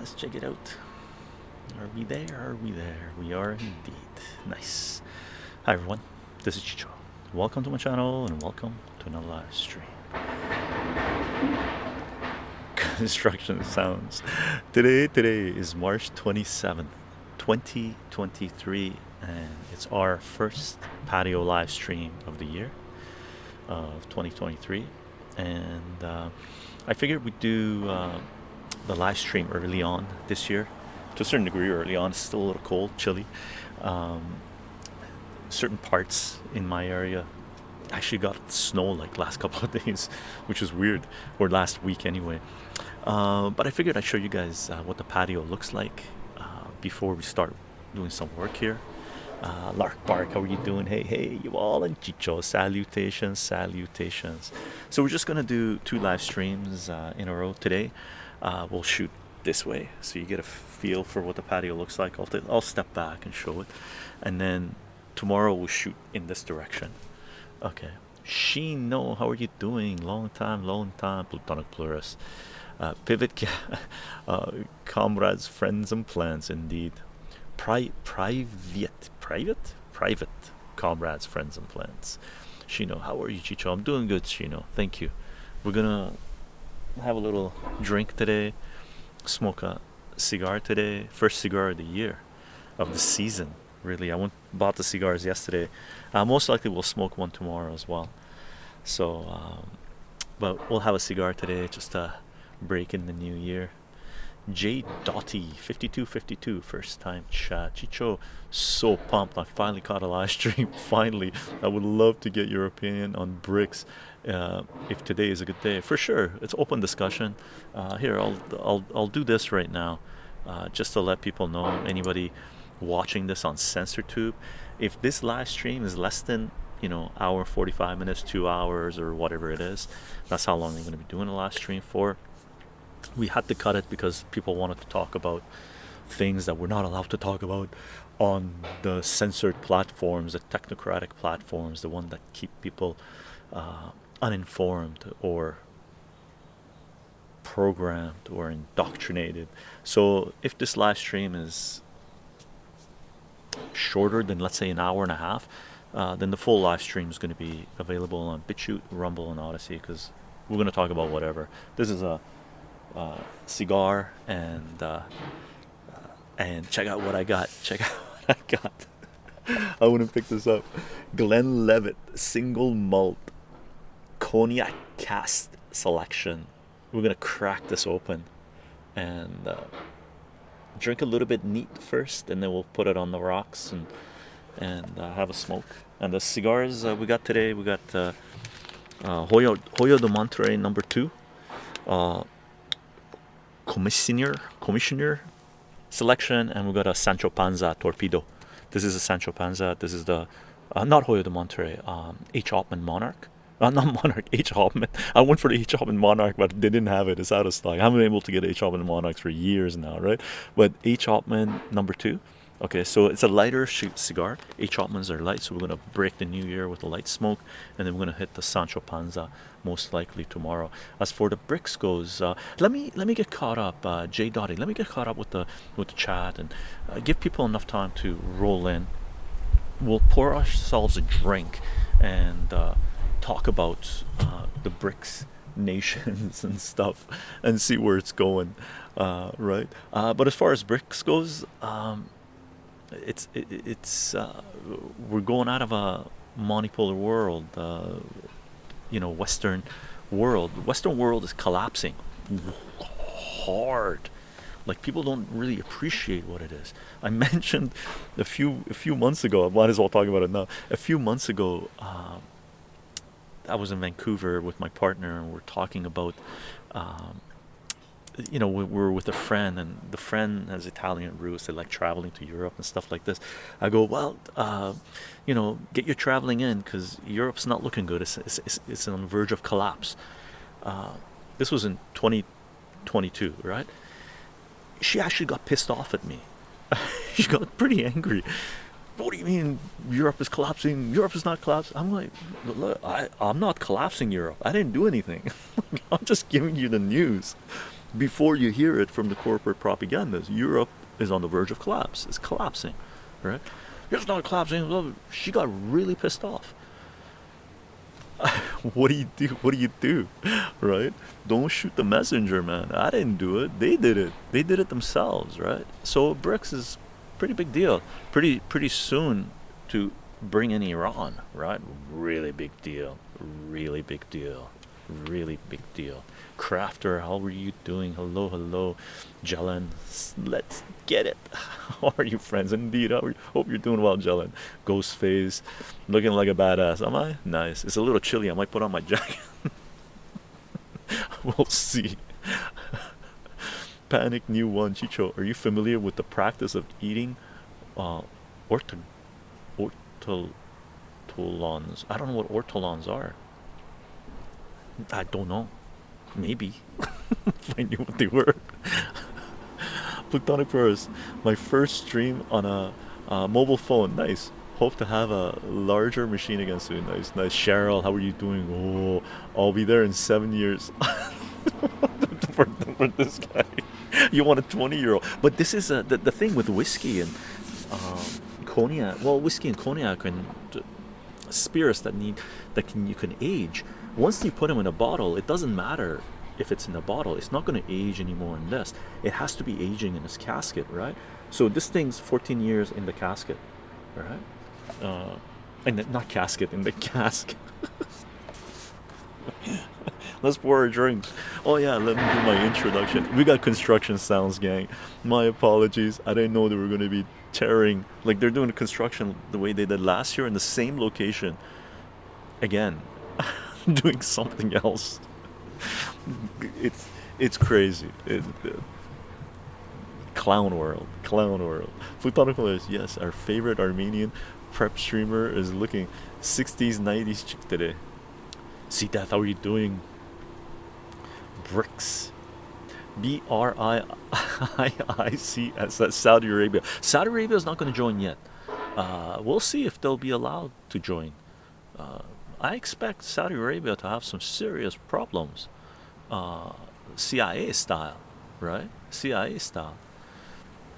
let's check it out. Are we there? Are we there? We are indeed. Nice. Hi everyone, this is Chicho. Welcome to my channel and welcome to another live stream. Construction sounds. Today, today is March 27th, 2023, and it's our first patio live stream of the year of 2023. And uh, I figured we'd do uh, the live stream early on this year. To a certain degree early on. It's still a little cold chilly. Um, certain parts in my area actually got snow like last couple of days which is weird. Or last week anyway. Uh, but I figured I'd show you guys uh, what the patio looks like uh, before we start doing some work here. Uh, Lark Bark, how are you doing? Hey, hey, you all. And Chicho, salutations, salutations. So we're just gonna do two live streams uh, in a row today. Uh, we'll shoot this way. So you get a feel for what the patio looks like. I'll, I'll step back and show it. And then tomorrow we'll shoot in this direction. Okay. Shino how are you doing? Long time long time. Plutonic plurus uh, pivot uh, comrades friends and plans indeed. Pri private private? Private comrades friends and plans. Shino how are you Chicho? I'm doing good Shino. Thank you. We're gonna have a little drink today smoke a cigar today. First cigar of the year of the season really. I went bought the cigars yesterday. Uh, most likely we'll smoke one tomorrow as well. So um, but we'll have a cigar today just to break in the new year. J Dotty 5252 first time chat Chicho so pumped. I finally caught a live stream finally. I would love to get your opinion on BRICS uh, if today is a good day for sure it's open discussion. Uh, here I'll, I'll I'll do this right now uh, just to let people know anybody watching this on sensor tube if this live stream is less than you know hour 45 minutes two hours or whatever it is that's how long I'm going to be doing a live stream for. We had to cut it because people wanted to talk about things that we're not allowed to talk about on the censored platforms the technocratic platforms the one that keep people uh, uninformed or programmed or indoctrinated so if this live stream is shorter than let's say an hour and a half uh, then the full live stream is going to be available on BitChute, Rumble, and Odysee because we're going to talk about whatever. This is a uh, cigar and uh, and check out what I got. Check out what I got. I to pick this up. Glenlivet, single malt cognac cask selection. We're gonna crack this open and uh, drink a little bit neat first, and then we'll put it on the rocks and and uh, have a smoke. And the cigars uh, we got today, we got uh, uh, Hoyo Hoyo de Monterrey number two, uh, commissioner commissioner selection, and we got a Sancho Panza torpedo. This is a Sancho Panza. This is the uh, not Hoyo de Monterrey, um, H. Upmann Monarch. Uh, not Monarch, H. Upmann. I went for the H. Upmann Monarch, but they didn't have it. It's out of stock. I haven't been able to get H. Upmann Monarchs for years now, right? But H. Upmann number two. Okay, so it's a lighter cigar. H. Upmanns are light, so we're going to break the new year with a light smoke, and then we're going to hit the Sancho Panza most likely tomorrow. As for the BRICS goes, uh, let me let me get caught up, uh, J. Dotty. Let me get caught up with the with the chat and uh, give people enough time to roll in. We'll pour ourselves a drink and uh, talk about uh, the BRICS nations and stuff and see where it's going uh, right? Uh, but as far as BRICS goes um, it's it, it's uh, we're going out of a monopolar world uh, you know western world. Western world is collapsing hard. Like people don't really appreciate what it is. I mentioned a few a few months ago i might as well talk about it now. A few months ago um, i was in vancouver with my partner and we're talking about um, you know we were with a friend and the friend has Italian roots. They like traveling to Europe and stuff like this. I go well uh, you know get your traveling in because Europe's not looking good. It's, it's, it's, on the verge of collapse. Uh, this was in 2022 right? She actually got pissed off at me. She got pretty angry what do you mean Europe is collapsing Europe is not collapsing I'm like look I, I'm not collapsing Europe I didn't do anything I'm just giving you the news before you hear it from the corporate propagandas, Europe is on the verge of collapse. It's collapsing, right? It's not collapsing. She got really pissed off. what do you do? What do you do? Right? Don't shoot the messenger, man. I didn't do it. They did it. They did it themselves, right? So BRICS is pretty big deal. Pretty pretty soon to bring in Iran, right? Really big deal. Really big deal. Really big deal. Crafter, how are you doing? Hello, hello, Jelen. Let's get it. How are you, friends? Indeed, how hope you're doing well, Jelen. Ghostface, looking like a badass. Am I? Nice. It's a little chilly. I might put on my jacket. we'll see. Panic new one, Chicho. Are you familiar with the practice of eating uh, orto ortolans? I don't know what ortolans are. I don't know. Maybe if I knew what they were. Plutonic Forest, my first stream on a, a, mobile phone. Nice. Hope to have a larger machine again soon. Nice, nice. Cheryl, how are you doing? Oh, I'll be there in seven years. for, for, this guy, you want a 20 year old. But this is a, the, the thing with whiskey and um, cognac. Well, whiskey and cognac and spirits that need that can you can age once you put them in a bottle it doesn't matter if it's in a bottle it's not going to age anymore in this it has to be aging in this casket right so this thing's 14 years in the casket right uh and not casket in the cask let's pour a drink oh yeah let me do my introduction we got construction sounds gang my apologies i didn't know they were going to be tearing like they're doing the construction the way they did last year in the same location again doing something else. it's it's crazy. It, uh, clown world, clown world. Plutonical is yes, our favorite Armenian prep streamer is looking 60s, 90s chick today. See death, how are you doing? BRICS. B R I I I C S Saudi Arabia. Saudi Arabia is not going to join yet. Uh, we'll see if they'll be allowed to join. Uh, I expect Saudi Arabia to have some serious problems, uh, CIA style, right? CIA style.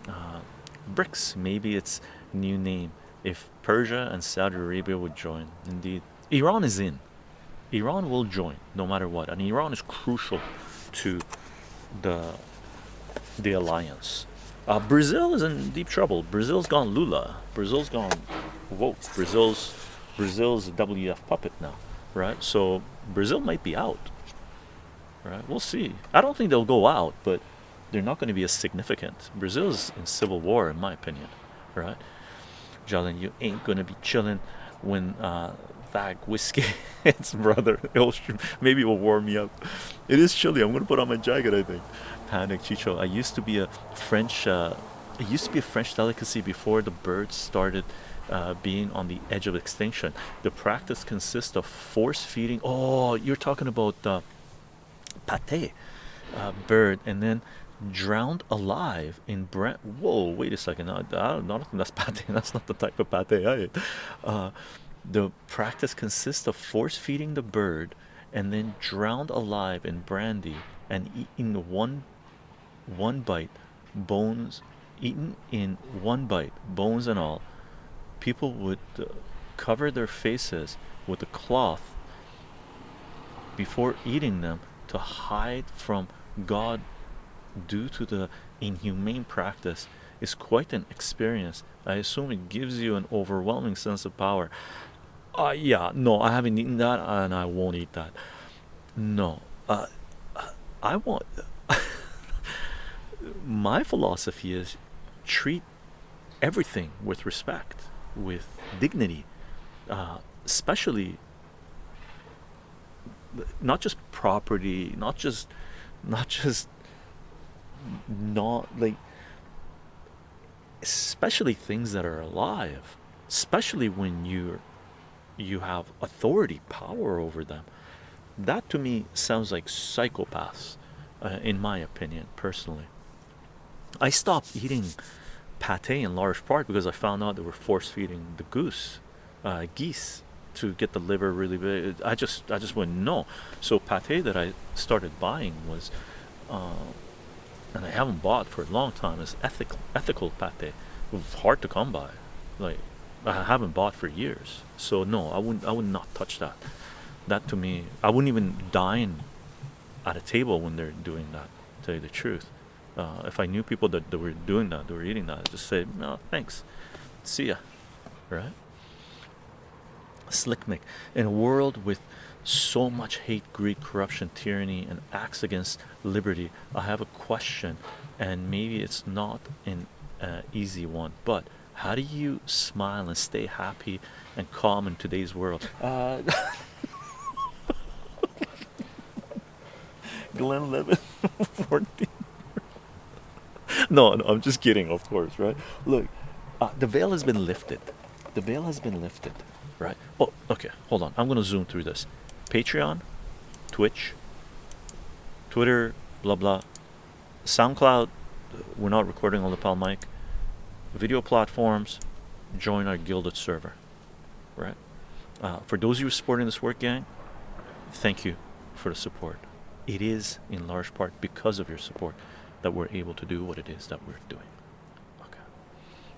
Uh, BRICS, maybe its new name. If Persia and Saudi Arabia would join, indeed, Iran is in. Iran will join no matter what, and Iran is crucial to the the alliance. Uh, Brazil is in deep trouble. Brazil's gone Lula. Brazil's gone woke. Brazil's Brazil's a WF puppet now, right? So Brazil might be out, right? We'll see. I don't think they'll go out, but they're not going to be as significant. Brazil's in civil war, in my opinion, right? Jalen, you ain't going to be chilling when uh, that whiskey hits, brother. It'll, maybe it will warm me up. It is chilly. I'm to put on my jacket, I think. Panic, Chicho. I used to be a French. Uh, it used to be a French delicacy before the birds started uh, being on the edge of extinction. The practice consists of force feeding. Oh, you're talking about uh, pate uh, bird, and then drowned alive in brand. Whoa, wait a second. I, I don't, think that's pate. That's not the type of pate I ate. Uh, the practice consists of force feeding the bird and then drowned alive in brandy and eaten one one bite bones eaten in one bite bones and all people would uh, cover their faces with a cloth before eating them to hide from God due to the inhumane practice is quite an experience. I assume it gives you an overwhelming sense of power. Uh, yeah, no, I haven't eaten that and I won't eat that. No, uh, I want. my philosophy is treat everything with respect with dignity, uh, especially not just property, not just, not just, not like, especially things that are alive, especially when you you have authority, power over them. That to me sounds like psychopaths, uh, in my opinion, personally. I stopped eating pate in large part because I found out they were force feeding the goose, uh, geese, to get the liver really big. I just I just wouldn't know. So pate that I started buying was uh, and I haven't bought for a long time is ethical ethical pate. It's hard to come by. Like I haven't bought for years. So no, I wouldn't I would not touch that. That to me, I wouldn't even dine at a table when they're doing that, to tell you the truth. Uh, if I knew people that, that were doing that, they were eating that, I'd just say, no, thanks. See ya. Right? Slick Mick. In a world with so much hate, greed, corruption, tyranny, and acts against liberty, I have a question, and maybe it's not an uh, easy one, but how do you smile and stay happy and calm in today's world? Uh, Glenlivet, 14. no, no, I'm just kidding, of course, right? Look, uh, the veil has been lifted. The veil has been lifted, right? Oh, okay, hold on. I'm going to zoom through this. Patreon, Twitch, Twitter, blah blah. SoundCloud, we're not recording on the Palm mic. Video platforms, join our Guilded server, right? Uh, for those of you supporting this work, gang, thank you for the support. It is in large part because of your support that we're able to do what it is that we're doing. Okay.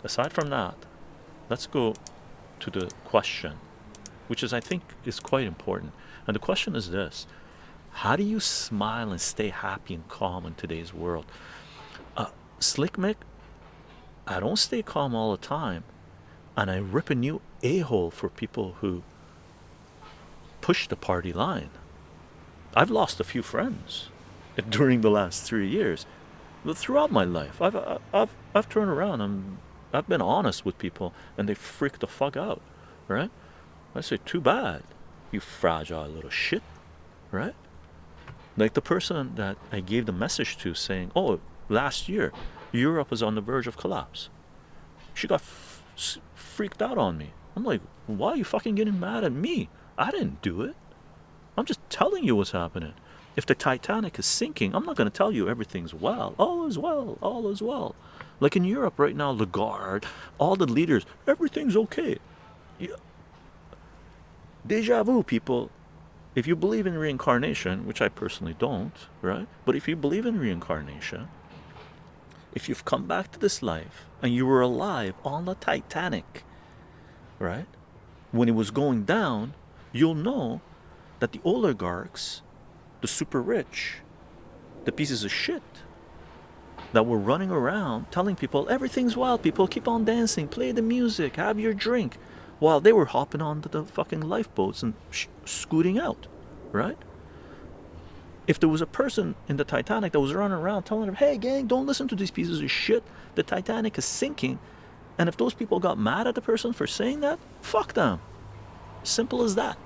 Aside from that, let's go to the question, which is I think is quite important. And the question is this How do you smile and stay happy and calm in today's world? Uh, Slick Mick, I don't stay calm all the time, and I rip a new a hole for people who push the party line. I've lost a few friends during the last three years, but throughout my life, I've uh, I've I've turned around and I've been honest with people, and they freak the fuck out, right? I say, too bad you fragile little shit, right? Like the person that I gave the message to saying, oh, last year, Europe is on the verge of collapse. She got freaked out on me. I'm like, why are you fucking getting mad at me? I didn't do it. I'm just telling you what's happening. If the Titanic is sinking, I'm not going to tell you everything's well. All is well. All is well. Like in Europe right now, Lagarde, all the leaders, everything's okay. Yeah deja vu people if you believe in reincarnation which i personally don't right but if you believe in reincarnation if you've come back to this life and you were alive on the titanic right when it was going down you'll know that the oligarchs the super rich the pieces of shit that were running around telling people everything's wild people keep on dancing play the music have your drink while they were hopping onto the fucking lifeboats and scooting out, right? If there was a person in the Titanic that was running around telling them, hey, gang, don't listen to these pieces of shit, the Titanic is sinking, and if those people got mad at the person for saying that, fuck them. Simple as that,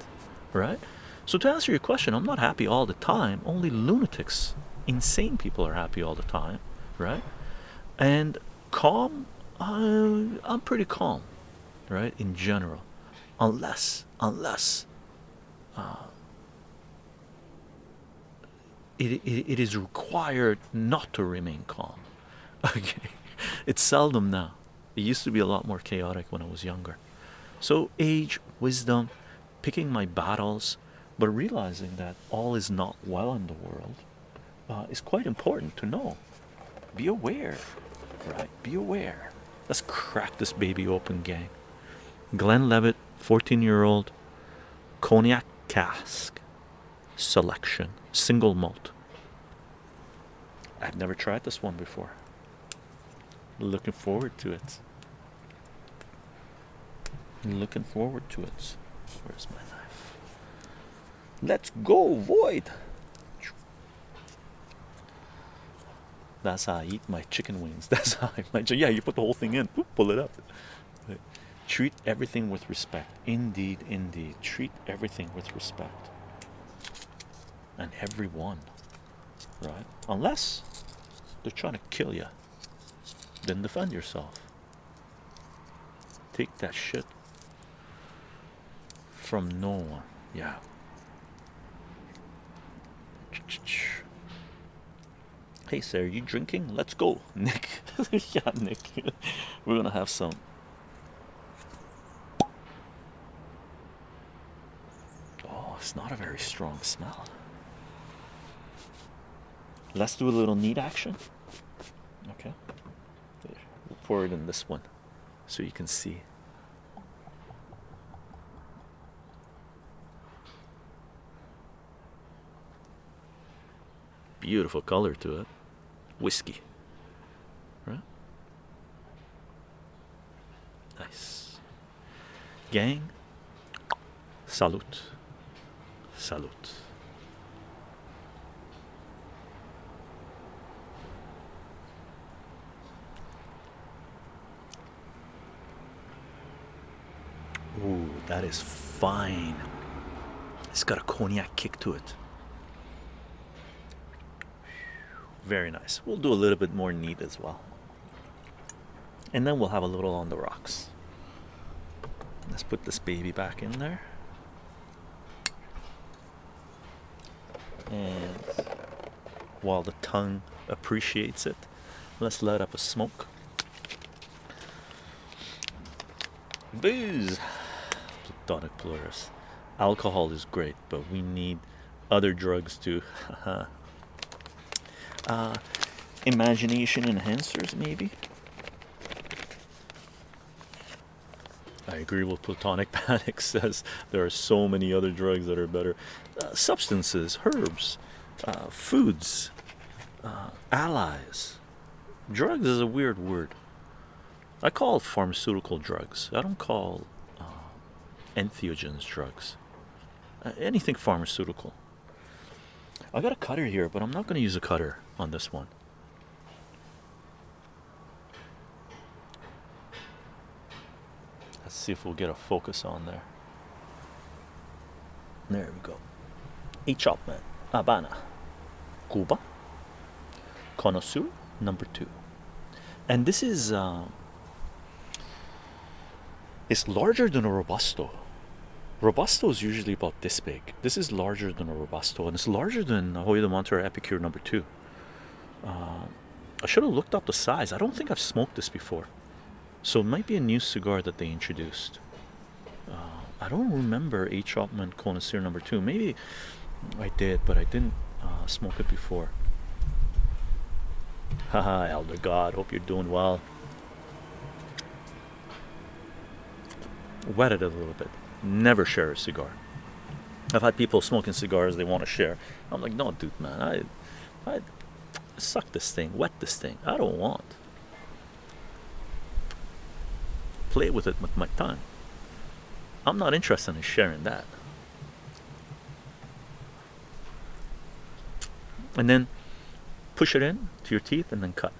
right? So, to answer your question, I'm not happy all the time. Only lunatics, insane people are happy all the time, right? And calm, uh, I'm pretty calm right in general unless unless uh, it, it, it is required not to remain calm. Okay. It's seldom now. It used to be a lot more chaotic when I was younger. So age wisdom picking my battles but realizing that all is not well in the world uh, is quite important to know. Be aware right? Be aware. Let's crack this baby open gang. Glenlivet, 14 year old cognac cask selection single malt. I've never tried this one before. Looking forward to it. Looking forward to it. Where's my knife? Let's go void! That's how I eat my chicken wings. That's how I my yeah you put the whole thing in. Pull it up. Treat everything with respect. Indeed indeed. Treat everything with respect and everyone right? Unless they're trying to kill you then defend yourself. Take that shit from no one. Yeah. Hey sir you drinking? Let's go. Nick. Yeah nick. We're gonna have some. Oh it's not a very strong smell. Let's do a little neat action. Okay, we'll pour it in this one so you can see. Beautiful color to it. Whiskey. Right? Nice. Gang, salute. Salute. Ooh, that is fine. It's got a cognac kick to it. Very nice. We'll do a little bit more neat as well. And then we'll have a little on the rocks. Let's put this baby back in there. And while the tongue appreciates it, let's let up a smoke. Booze! Plurus. Alcohol is great, but we need other drugs too. uh, imagination enhancers, maybe? I agree with Platonic Panic says there are so many other drugs that are better. Uh, substances, herbs, uh, foods, uh, allies. Drugs is a weird word. I call it pharmaceutical drugs. I don't call entheogens drugs. Uh, anything pharmaceutical. I got a cutter here, but I'm not going to use a cutter on this one. Let's see if we'll get a focus on there. There we go. H. Upmann, Habana, Cuba, Connoisseur number two. And this is uh, it's larger than a Robusto. Robusto is usually about this big. This is larger than a Robusto, and it's larger than a Hoyo de Monterrey Epicure number two. Uh, I should have looked up the size. I don't think I've smoked this before. So it might be a new cigar that they introduced. Uh, I don't remember H. Upmann Connoisseur number two. Maybe I did, but I didn't uh, smoke it before. Haha, Elder God, hope you're doing well. Wet it a little bit. Never share a cigar. I've had people smoking cigars they want to share. I'm like, no, dude, man, I, I suck this thing, wet this thing. I don't want. Play with it with my tongue. I'm not interested in sharing that. And then push it in to your teeth and then cut.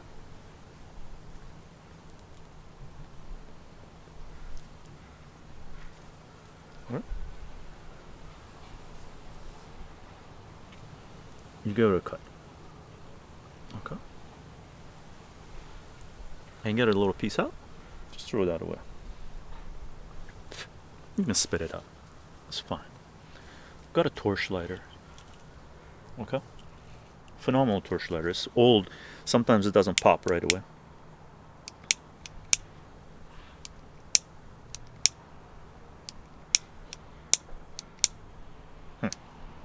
You give it a cut. Okay. And get a little piece out. Just throw that away. You can spit it out. It's fine. Got a torch lighter. Okay. Phenomenal torch lighter. It's old. Sometimes it doesn't pop right away. Hmm.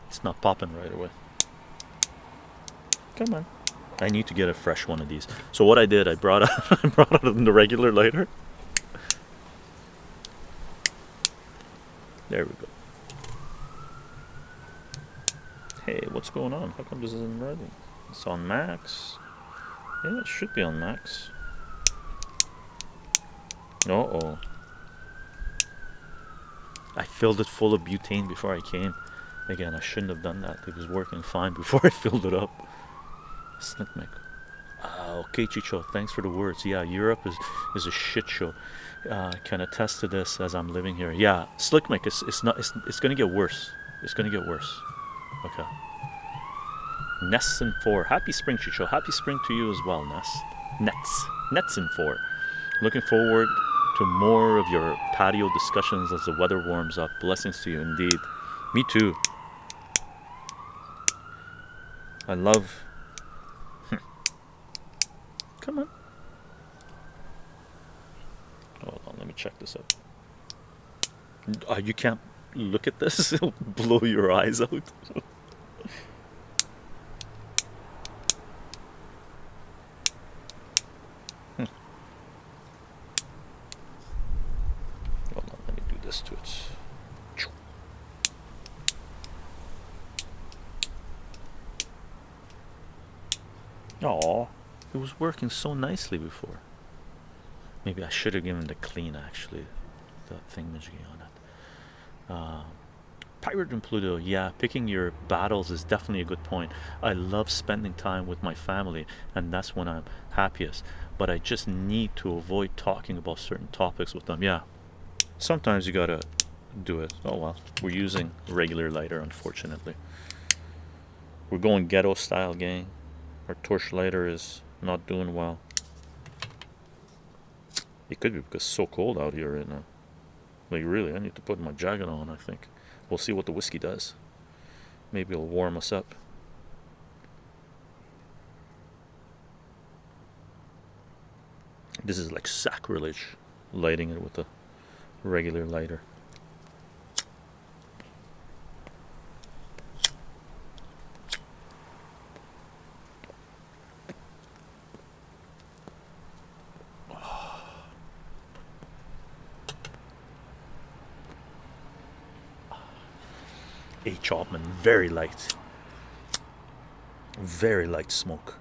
It's not popping right away. Come on. I need to get a fresh one of these. So what I did, I brought out, I brought out the regular lighter. There we go. Hey, what's going on? How come this isn't ready? It's on max. Yeah, it should be on max. Uh-oh. I filled it full of butane before I came. Again, I shouldn't have done that. It was working fine before I filled it up. Slickmick. Uh, okay, Chicho, thanks for the words. Yeah, Europe is is a shit show. Uh, can attest to this as I'm living here. Yeah, Slickmick, it's, it's not. It's, it's gonna get worse. It's gonna get worse. Okay. Nests in four. Happy spring, Chicho. Happy spring to you as well, Nest. Nets. Nets in four. Looking forward to more of your patio discussions as the weather warms up. Blessings to you indeed. Me too. I love Come on. Hold on, let me check this out. Uh, you can't look at this, it'll blow your eyes out. this to it. Oh, it was working so nicely before. Maybe I should have given the clean actually, the thingamajiggy on it. Uh, Pirate and Pluto, yeah, picking your battles is definitely a good point. I love spending time with my family, and that's when I'm happiest. But I just need to avoid talking about certain topics with them. Yeah, sometimes you gotta do it. Oh well, we're using regular lighter, unfortunately. We're going ghetto style, gang. Our torch lighter is not doing well. It could be because it's so cold out here right now. Like really, I need to put my jacket on, I think. We'll see what the whiskey does. Maybe it'll warm us up. This is like sacrilege, lighting it with a regular lighter. H. Upmann, very light, very light smoke.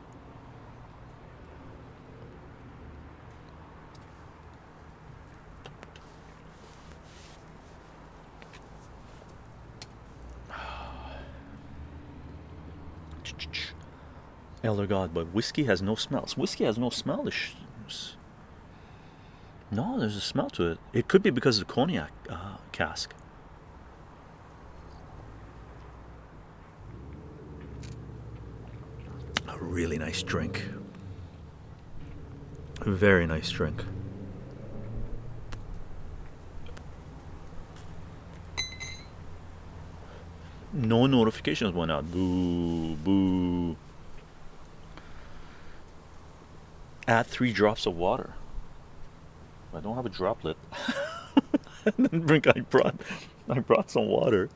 Elder God, but whiskey has no smells. Whiskey has no smell. No, there's a smell to it. It could be because of the cognac uh, cask. A really nice drink. Very nice drink. No notifications went out. Boo, boo. Add three drops of water. I don't have a droplet. I brought, I brought some water.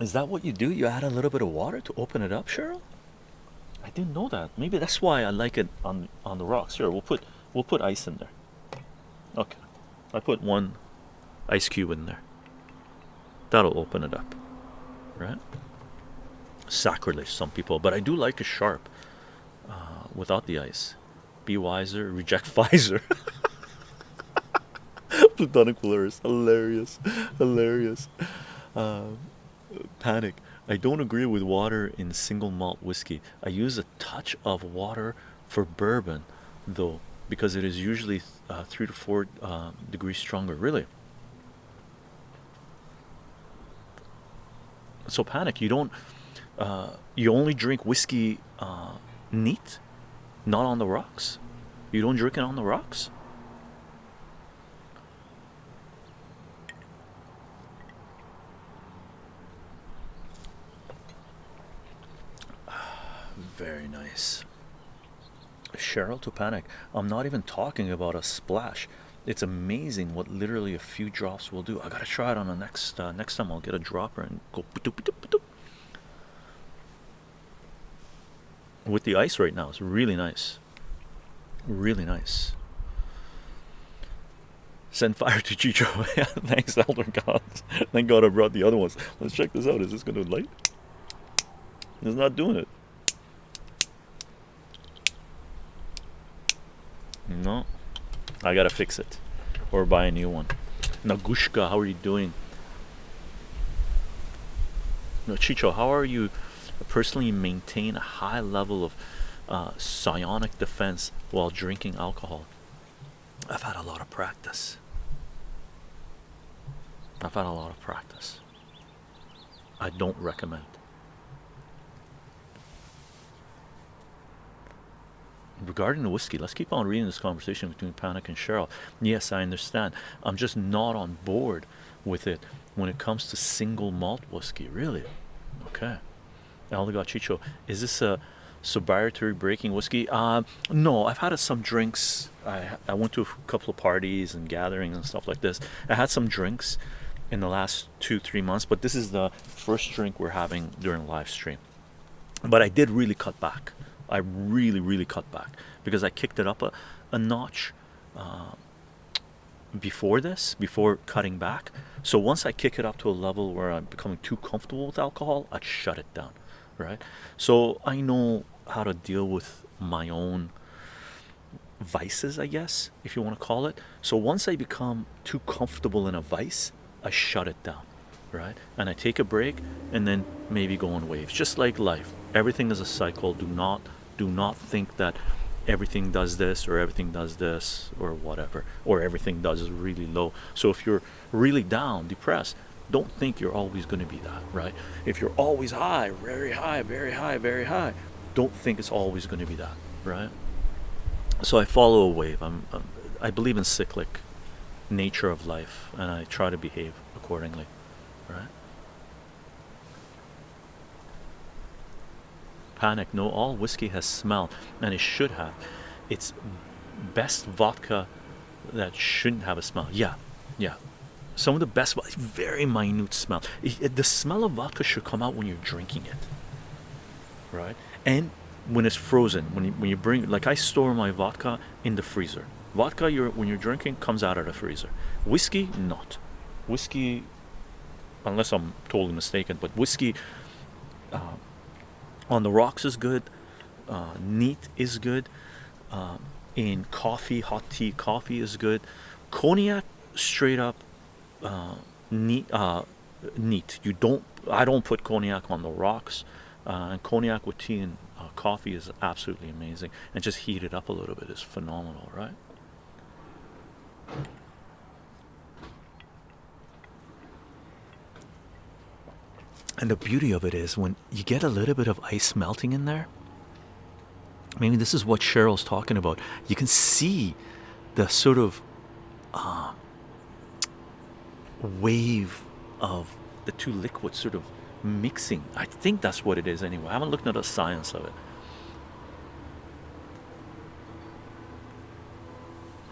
Is that what you do? You add a little bit of water to open it up, Cheryl? I didn't know that. Maybe that's why I like it on on the rocks. Here, we'll put we'll put ice in there. Okay, I put one ice cube in there. That'll open it up, right? Sacrilege, some people, but I do like a sharp uh, without the ice. Be wiser, reject Pfizer. Plutonic Polaris, hilarious, hilarious. Uh, panic. I don't agree with water in single malt whiskey. I use a touch of water for bourbon, though, because it is usually uh, three to four uh, degrees stronger. Really. So panic. You don't. Uh, you only drink whiskey uh, neat, not on the rocks. You don't drink it on the rocks. Very nice. Cheryl to panic. I'm not even talking about a splash. It's amazing what literally a few drops will do. I gotta try it on the next uh, next time. I'll get a dropper and go with the ice right now. It's really nice, really nice. Send fire to Chicho. Thanks, Elder Gods. Thank God I brought the other ones. Let's check this out. Is this gonna light? It's not doing it. No, I gotta fix it or buy a new one. Nagushka, how are you doing? No, Chicho, how are you personally maintain a high level of uh, psionic defense while drinking alcohol? I've had a lot of practice. I've had a lot of practice. I don't recommend. Regarding the whiskey let's keep on reading this conversation between panic and cheryl. Yes i understand. I'm just not on board with it when it comes to single malt whiskey really. Okay. Elder God Chicho is this a sobriety breaking whiskey? Uh no i've had some drinks. I i went to a couple of parties and gatherings and stuff like this. I had some drinks in the last two three months but this is the first drink we're having during live stream. But i did really cut back I really, really cut back because I kicked it up a, a notch uh, before this, before cutting back. So once I kick it up to a level where I'm becoming too comfortable with alcohol, I'd shut it down, right? So I know how to deal with my own vices, I guess, if you want to call it. So once I become too comfortable in a vice, I shut it down, right? And I take a break and then maybe go on waves, just like life. Everything is a cycle. Do not do not think that everything does this or everything does this or whatever or everything does is really low. So if you're really down depressed don't think you're always going to be that right? If you're always high very high very high very high don't think it's always going to be that right? So i follow a wave. I'm, I'm i believe in cyclic nature of life and i try to behave accordingly right panic no all whiskey has smell and it should have. It's best vodka that shouldn't have a smell. Yeah yeah. Some of the best very minute smell. The smell of vodka should come out when you're drinking it right? And when it's frozen when you, when you bring like I store my vodka in the freezer. Vodka you're when you're drinking comes out of the freezer. Whiskey not. Whiskey unless I'm totally mistaken but whiskey uh, on the rocks is good uh, neat is good um, in coffee hot tea coffee is good. Cognac straight up uh, neat uh, neat. You don't I don't put cognac on the rocks uh, and cognac with tea and uh, coffee is absolutely amazing. And just heat it up a little bit is phenomenal right and the beauty of it is when you get a little bit of ice melting in there maybe this is what Cheryl's talking about. You can see the sort of uh, wave of the two liquids sort of mixing. I think that's what it is anyway. I haven't looked at the science of it.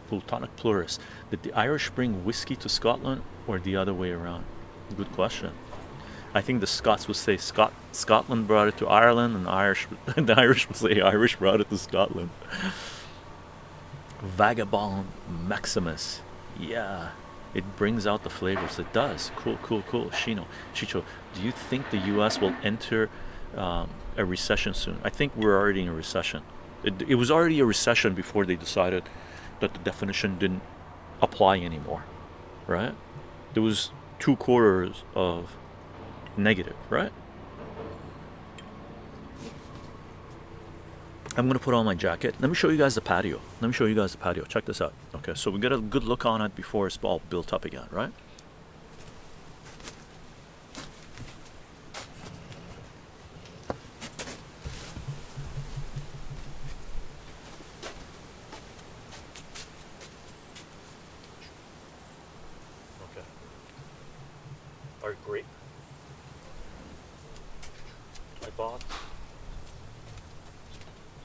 Plutonic Plurus did the Irish bring whiskey to Scotland or the other way around? Good question I think the Scots would say Scot Scotland brought it to Ireland, and Irish the Irish would say Irish brought it to Scotland. Vagabond Maximus, yeah, it brings out the flavors. It does. Cool, cool, cool. Shino, Chicho, do you think the U.S. will enter um, a recession soon? I think we're already in a recession. It, it was already a recession before they decided that the definition didn't apply anymore, right? There was two quarters of negative, right? I'm gonna put on my jacket. Let me show you guys the patio. Let me show you guys the patio. Check this out. Okay, so we get a good look on it before it's all built up again, right? Okay. Our grape bought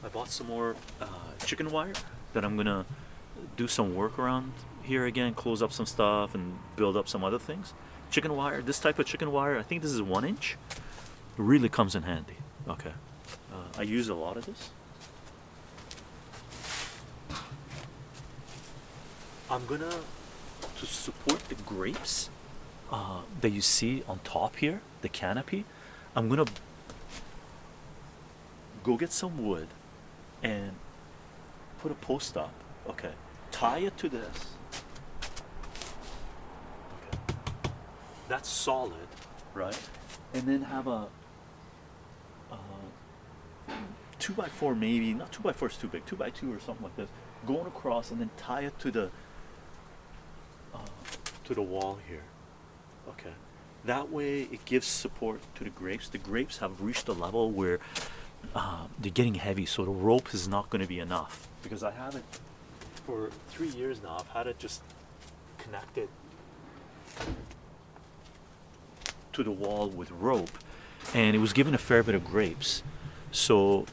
I bought some more uh, chicken wire that I'm gonna do some work around here again close up some stuff and build up some other things. Chicken wire this type of chicken wire I think this is one inch really comes in handy. Okay uh, I use a lot of this. I'm gonna to support the grapes uh, that you see on top here the canopy I'm gonna go get some wood and put a post up okay? Tie it to this. Okay. that's solid right? And then have a uh, two by four maybe not two by four is too big two by two or something like this. Going across and then tie it to the uh, to the wall here. Okay. That way it gives support to the grapes. The grapes have reached a level where uh, they're getting heavy so the rope is not going to be enough. Because I have it for three years now I've had it just connected to the wall with rope and it was given a fair bit of grapes. So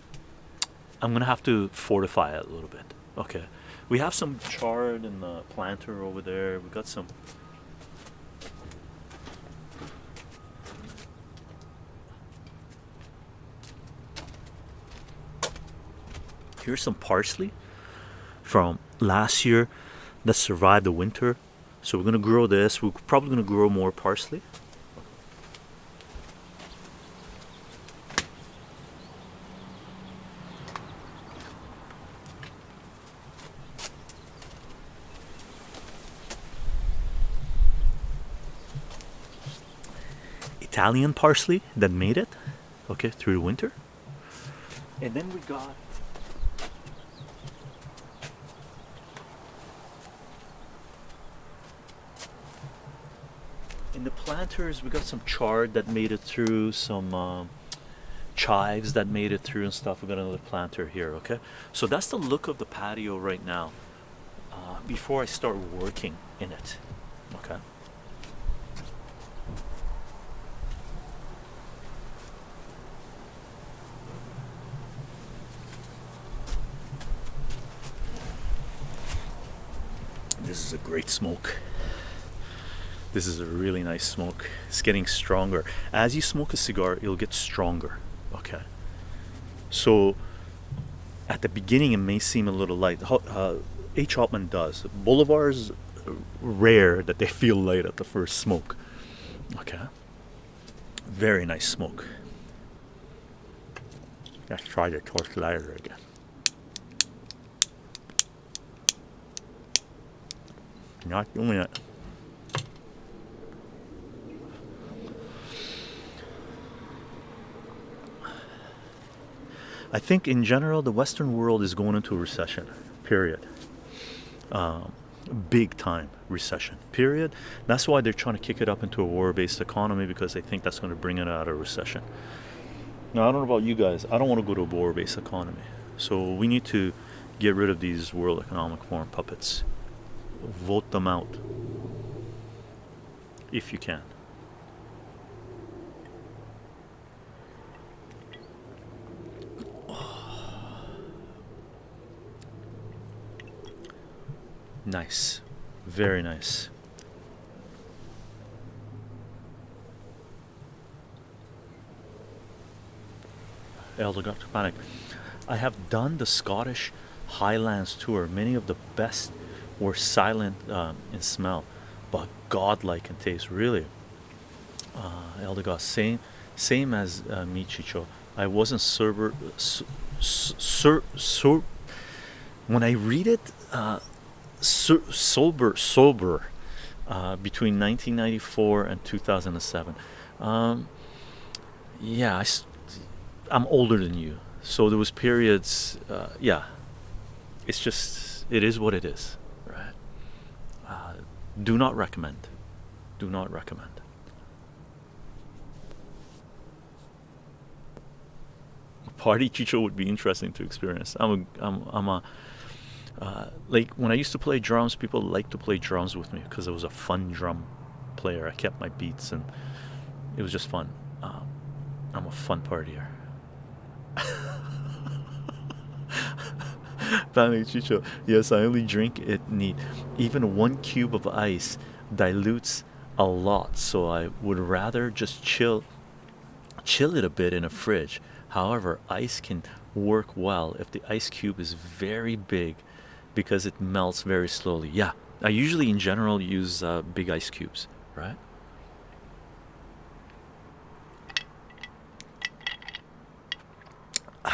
I'm gonna have to fortify it a little bit. Okay. We have some chard in the planter over there. We got some here's some parsley from last year that survived the winter. So we're gonna grow this. We're probably gonna grow more parsley. Italian parsley that made it, okay, through the winter. And then we got planters we got some chard that made it through, some um, chives that made it through and stuff. We got another planter here, okay. So that's the look of the patio right now. Uh, before I start working in it, okay. This is a great smoke. This is a really nice smoke. It's getting stronger. As you smoke a cigar, it'll get stronger. Okay. So at the beginning, it may seem a little light. Uh, H. Upmann does. Bolivar's rare that they feel light at the first smoke. Okay. Very nice smoke. Let's try the torch lighter again. Not doing it. I think in general the Western world is going into a recession. Period. Um, big time recession. Period. That's why they're trying to kick it up into a war-based economy because they think that's going to bring it out of recession. Now I don't know about you guys. I don't want to go to a war-based economy. So we need to get rid of these World Economic Forum puppets. Vote them out if you can. Nice. Very nice. Elder Dr. Panic. I have done the Scottish Highlands tour. Many of the best were silent um, in smell, but godlike in taste. Really, uh, Elder God, same, same as uh, me, Chicho. I wasn't sober, s- s- sur, sur, when I read it, uh, so, sober, sober, uh, between 1994 and 2007. Um, yeah, I, am older than you, so there was periods. Uh, yeah, it's just it is what it is, right? Uh, do not recommend. Do not recommend. Party chicho would be interesting to experience. I'm a, I'm, I'm a uh, like when I used to play drums, people liked to play drums with me because I was a fun drum player. I kept my beats and it was just fun. Um, I'm a fun partier. Chicho. Yes, I only drink it neat. Even one cube of ice dilutes a lot, so I would rather just chill chill it a bit in a fridge. However, ice can work well if the ice cube is very big because it melts very slowly. Yeah, I usually in general use uh, big ice cubes, right?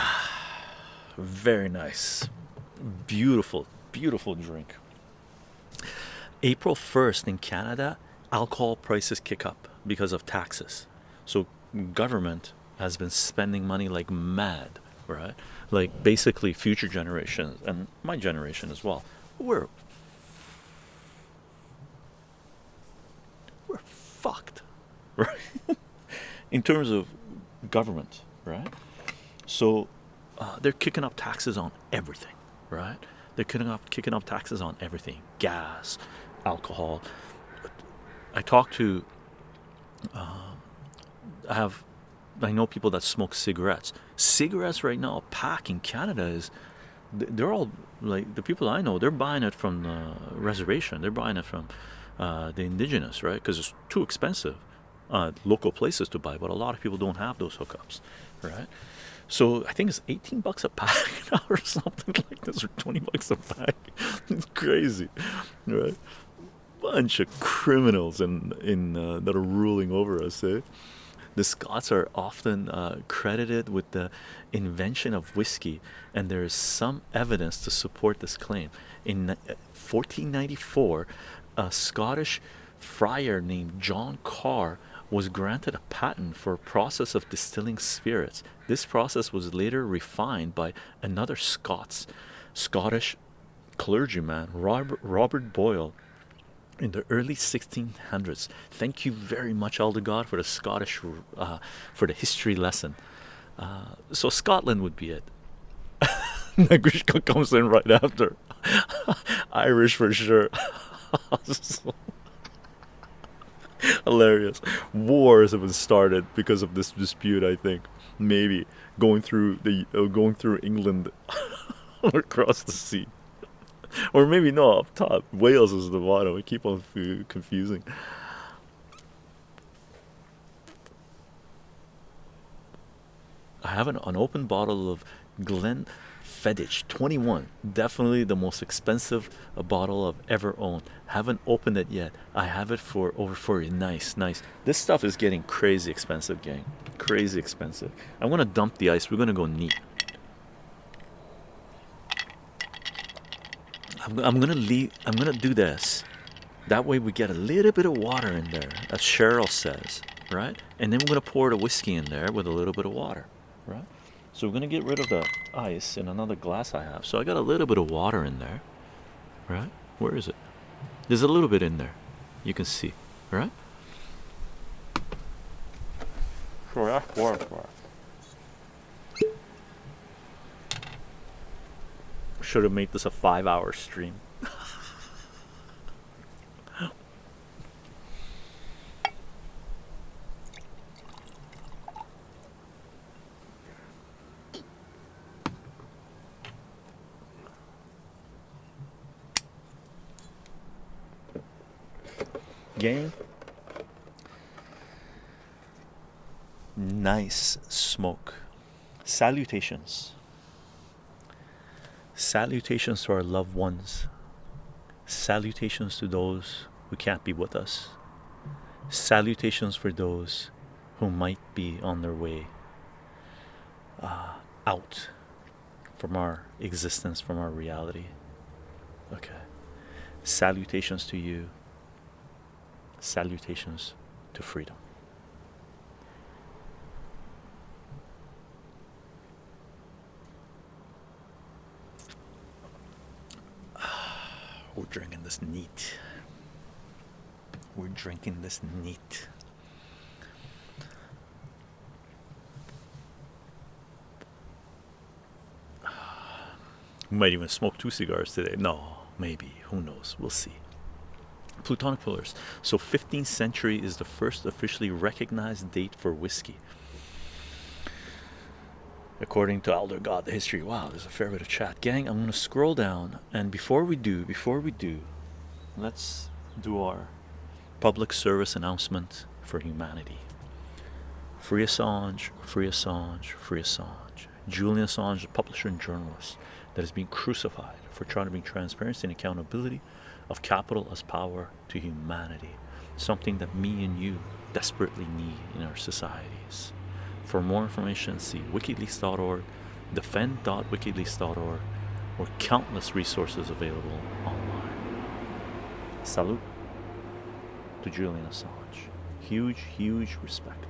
very nice, beautiful, beautiful drink. April 1st in Canada, alcohol prices kick up because of taxes. So government has been spending money like mad, right? Like basically future generations and my generation as well. We're we're fucked, right? in terms of government, right? So uh, they're kicking up taxes on everything, right? They're kicking up kicking up taxes on everything, gas, alcohol. I talk to, uh, I have, I know people that smoke cigarettes. Cigarettes right now, a pack in Canada is, they're all like the people I know. They're buying it from the reservation. They're buying it from uh, the indigenous, right? Because it's too expensive. Uh, local places to buy, but a lot of people don't have those hookups. right? So I think it's 18 bucks a pack now or something like this, or 20 bucks a pack. It's crazy, right? Bunch of criminals in in uh, that are ruling over us, eh? The Scots are often uh, credited with the invention of whiskey, and there is some evidence to support this claim. In 1494, uh, a Scottish friar named John Carr was granted a patent for a process of distilling spirits. This process was later refined by another Scots, Scottish clergyman, Robert, Robert Boyle, in the early 1600s. Thank you very much, Elder God, for the Scottish, uh, for the history lesson. Uh, so Scotland would be it. Negrishka comes in right after. Irish for sure. hilarious. Wars have been started because of this dispute. I think maybe going through the uh, going through England across the sea or maybe no up top. Wales is the bottom i keep on confusing. I have an unopened bottle of glen Fedich 21 definitely the most expensive uh, bottle I've ever owned. Haven't opened it yet. I have it for over for you nice nice. This stuff is getting crazy expensive gang. Crazy expensive. I'm gonna dump the ice. We're gonna go neat I'm, I'm gonna leave I'm gonna do this. That way we get a little bit of water in there as Cheryl says right? And then we're gonna pour the whiskey in there with a little bit of water right? So we're gonna get rid of the ice in another glass I have. So I got a little bit of water in there right? Where is it? There's a little bit in there. You can see right? So that's water should have made this a five hour stream. Game. Nice smoke. Salutations. Salutations to our loved ones. Salutations to those who can't be with us. Salutations for those who might be on their way uh, out from our existence, from our reality. Okay. Salutations to you. Salutations to freedom. We're drinking this neat. We're drinking this neat. We might even smoke two cigars today. No, maybe. Who knows? We'll see. Plutonic pillars. So 15th century is the first officially recognized date for whiskey according to Elder God the history wow there's a fair bit of chat gang I'm gonna scroll down and before we do before we do let's do our public service announcement for humanity. Free Assange free Assange free Assange. Julian Assange a publisher and journalist that is being crucified for trying to bring transparency and accountability of capital as power to humanity something that me and you desperately need in our societies. For more information, see wikileaks.org, defend.wikileaks.org, or countless resources available online. Salute to Julian Assange. Huge, huge respect.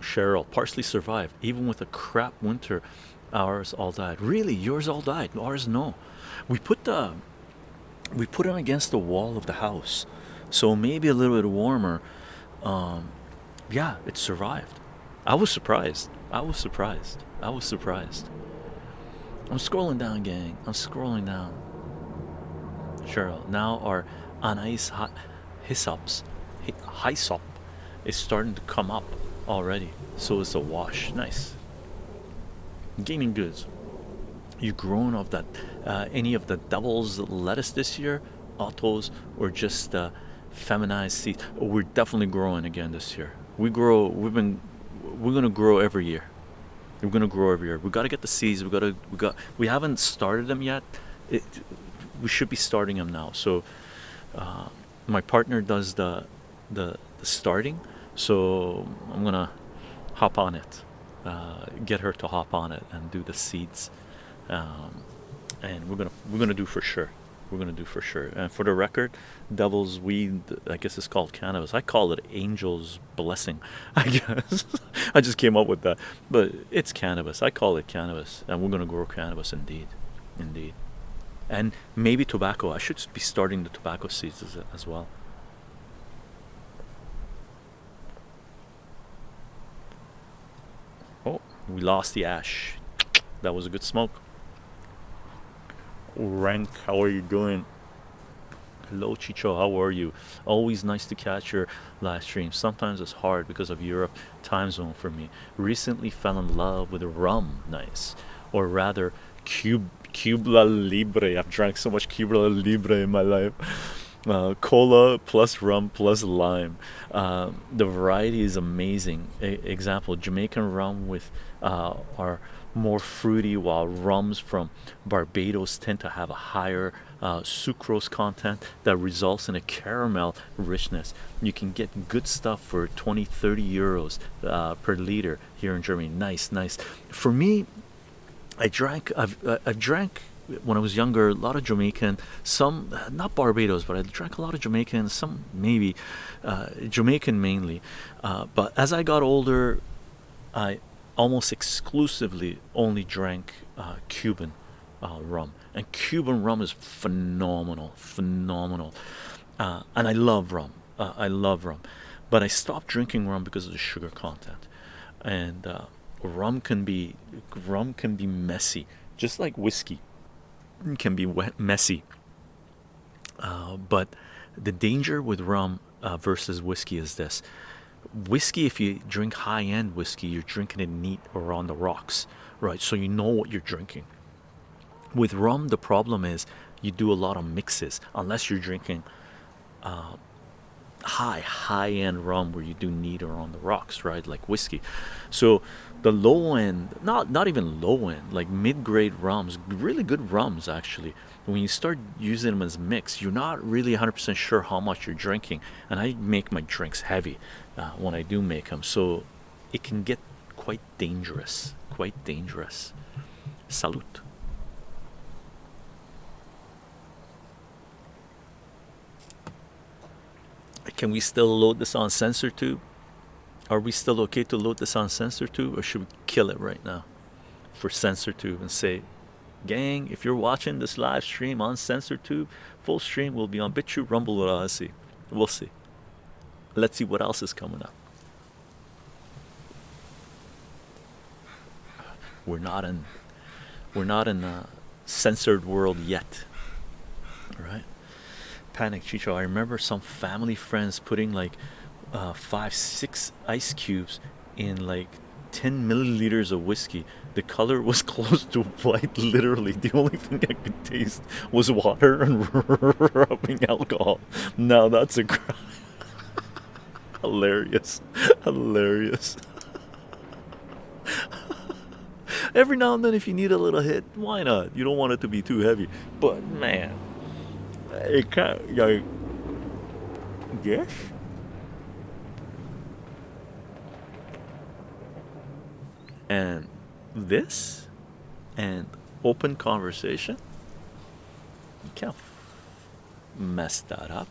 Cheryl partially survived even with a crap winter. Ours all died. Really yours all died. Ours no. We put the we put them against the wall of the house so maybe a little bit warmer um yeah it survived. I was surprised. I was surprised. I was surprised. I'm scrolling down gang. I'm scrolling down. Cheryl now our anise hysops hyssop is starting to come up already. So it's a wash. Nice. Gaming goods. You grown of that uh, any of the devil's lettuce this year? Autos or just uh, feminized seeds we're definitely growing again this year. We grow we've been we're gonna grow every year. We're gonna grow every year. We got to get the seeds. We got to we got we haven't started them yet. It, we should be starting them now. So uh, my partner does the, the the starting. So i'm gonna hop on it. Uh, get her to hop on it and do the seeds. Um, and we're gonna we're gonna do for sure we're gonna do for sure. And for the record devil's weed i guess it's called cannabis. I call it angel's blessing i guess. I just came up with that. But it's cannabis. I call it cannabis and we're gonna grow cannabis indeed indeed. And maybe tobacco. I should be starting the tobacco seeds as, as well. Oh we lost the ash. That was a good smoke rank how are you doing hello chicho how are you always nice to catch your live stream sometimes it's hard because of europe time zone for me recently fell in love with rum nice or rather Cuba Libre. I've drank so much Cuba Libre in my life. Uh, cola plus rum plus lime. Uh, the variety is amazing. A example: Jamaican rum with uh, our more fruity while rums from Barbados tend to have a higher uh, sucrose content that results in a caramel richness. You can get good stuff for 20 30 euros uh, per liter here in Germany. Nice nice. For me I drank I've, uh, I've drank when I was younger a lot of Jamaican some not Barbados but I drank a lot of Jamaican some maybe uh, Jamaican mainly. Uh, but as I got older I almost exclusively only drank uh, Cuban uh, rum. And Cuban rum is phenomenal phenomenal. Uh, and I love rum. Uh, I love rum. But I stopped drinking rum because of the sugar content. And uh, rum can be rum can be messy. Just like whiskey can be wet, messy. Uh, but the danger with rum versus whiskey is this whiskey if you drink high-end whiskey you're drinking it neat or on the rocks right? So you know what you're drinking. With rum the problem is you do a lot of mixes unless you're drinking uh, high high-end rum where you do neat or on the rocks right? Like whiskey. So the low end not not even low end like mid-grade rums really good rums actually. When you start using them as mix you're not really 100% sure how much you're drinking and I make my drinks heavy uh, when I do make them so it can get quite dangerous quite dangerous. Salute. Can we still load this on CensorTube are we still okay to load this on CensorTube or should we kill it right now for CensorTube and say gang if you're watching this live stream on CensorTube full stream will be on BitChute rumble with Odysee. We'll see. Let's see what else is coming up. We're not in we're not in a censored world yet. Right? Panic chicho i remember some family friends putting like uh, five six ice cubes in like 10 milliliters of whiskey. The color was close to white literally. The only thing i could taste was water and rubbing alcohol. Now that's a crime. Hilarious. Hilarious. Every now and then if you need a little hit why not? You don't want it to be too heavy. But man it can't like yes and this and open conversation you can't mess that up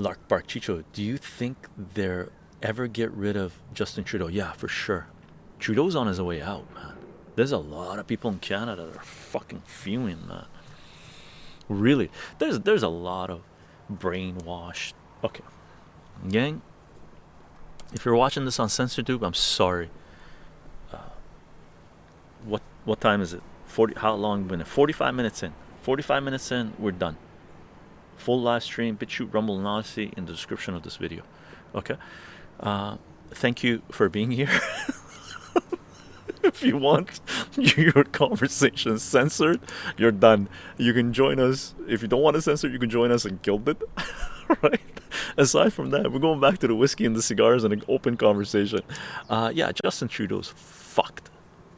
Lark Bark Chicho, do you think they're ever get rid of Justin Trudeau? Yeah, for sure. Trudeau's on his way out, man. There's a lot of people in Canada that are fucking fuming, man. Really, there's there's a lot of brainwashed. Okay, gang. If you're watching this on CensorTube, I'm sorry. Uh, what what time is it? Forty? How long been it? Forty-five minutes in. Forty-five minutes in, we're done. full live stream, BitChute, Rumble, and Odysee in the description of this video. Okay. Uh, thank you for being here. if you want your conversation censored, you're done. You can join us. If you don't want to censor, you can join us in Guilded. right? Aside from that, we're going back to the whiskey and the cigars and an open conversation. Uh, yeah, Justin Trudeau's fucked.